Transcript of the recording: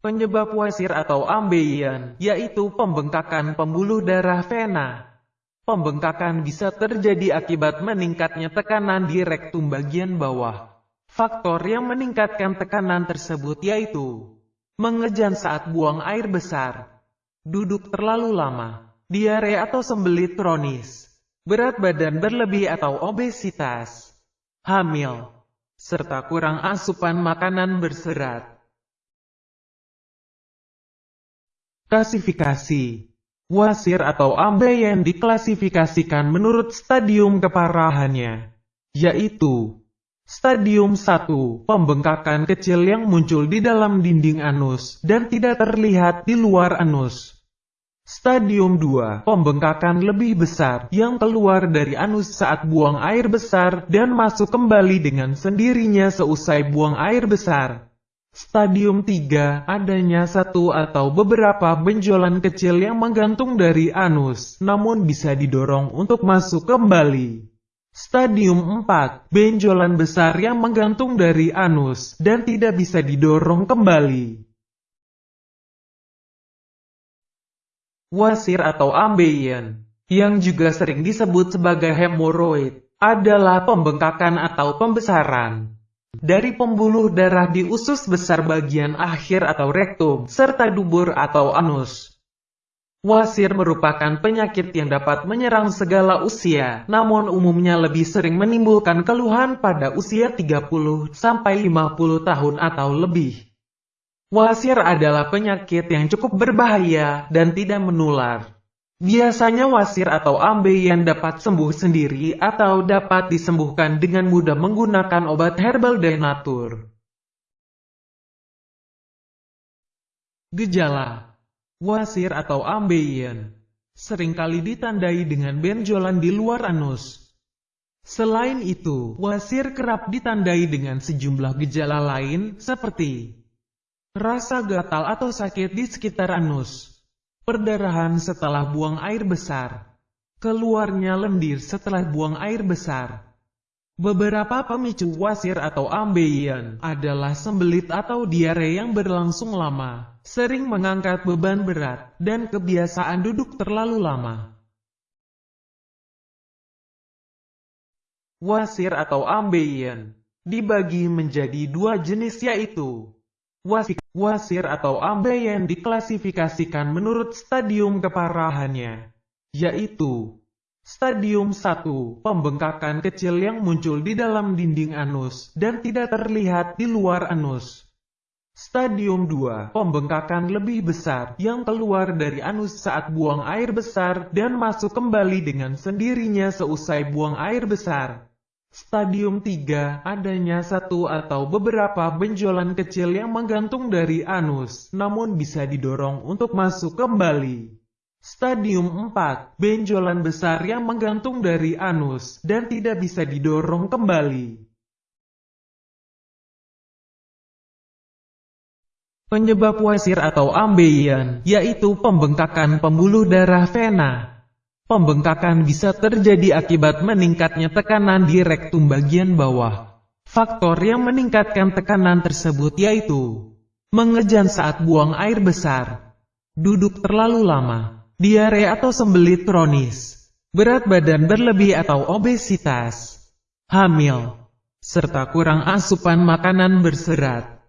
Penyebab wasir atau ambeien, yaitu pembengkakan pembuluh darah vena. Pembengkakan bisa terjadi akibat meningkatnya tekanan di rektum bagian bawah. Faktor yang meningkatkan tekanan tersebut yaitu mengejan saat buang air besar, duduk terlalu lama, diare atau sembelit kronis, berat badan berlebih atau obesitas, hamil, serta kurang asupan makanan berserat. Klasifikasi Wasir atau ambeien diklasifikasikan menurut stadium keparahannya, yaitu Stadium 1, pembengkakan kecil yang muncul di dalam dinding anus dan tidak terlihat di luar anus. Stadium 2, pembengkakan lebih besar yang keluar dari anus saat buang air besar dan masuk kembali dengan sendirinya seusai buang air besar. Stadium 3, adanya satu atau beberapa benjolan kecil yang menggantung dari anus, namun bisa didorong untuk masuk kembali. Stadium 4, benjolan besar yang menggantung dari anus, dan tidak bisa didorong kembali. Wasir atau ambeien, yang juga sering disebut sebagai hemoroid, adalah pembengkakan atau pembesaran dari pembuluh darah di usus besar bagian akhir atau rektum, serta dubur atau anus. Wasir merupakan penyakit yang dapat menyerang segala usia, namun umumnya lebih sering menimbulkan keluhan pada usia 30-50 tahun atau lebih. Wasir adalah penyakit yang cukup berbahaya dan tidak menular. Biasanya wasir atau ambeien dapat sembuh sendiri atau dapat disembuhkan dengan mudah menggunakan obat herbal denatur. Gejala Wasir atau ambeien sering kali ditandai dengan benjolan di luar anus. Selain itu, wasir kerap ditandai dengan sejumlah gejala lain seperti rasa gatal atau sakit di sekitar anus, Perdarahan setelah buang air besar. Keluarnya lendir setelah buang air besar. Beberapa pemicu wasir atau ambeien adalah sembelit atau diare yang berlangsung lama, sering mengangkat beban berat, dan kebiasaan duduk terlalu lama. Wasir atau ambeien dibagi menjadi dua jenis yaitu Wasir atau ambeien diklasifikasikan menurut stadium keparahannya, yaitu Stadium 1, pembengkakan kecil yang muncul di dalam dinding anus dan tidak terlihat di luar anus. Stadium 2, pembengkakan lebih besar yang keluar dari anus saat buang air besar dan masuk kembali dengan sendirinya seusai buang air besar. Stadium 3, adanya satu atau beberapa benjolan kecil yang menggantung dari anus, namun bisa didorong untuk masuk kembali. Stadium 4, benjolan besar yang menggantung dari anus, dan tidak bisa didorong kembali. Penyebab wasir atau ambeien, yaitu pembengkakan pembuluh darah vena. Pembengkakan bisa terjadi akibat meningkatnya tekanan di rektum bagian bawah. Faktor yang meningkatkan tekanan tersebut yaitu mengejan saat buang air besar, duduk terlalu lama, diare atau sembelit kronis, berat badan berlebih atau obesitas, hamil, serta kurang asupan makanan berserat.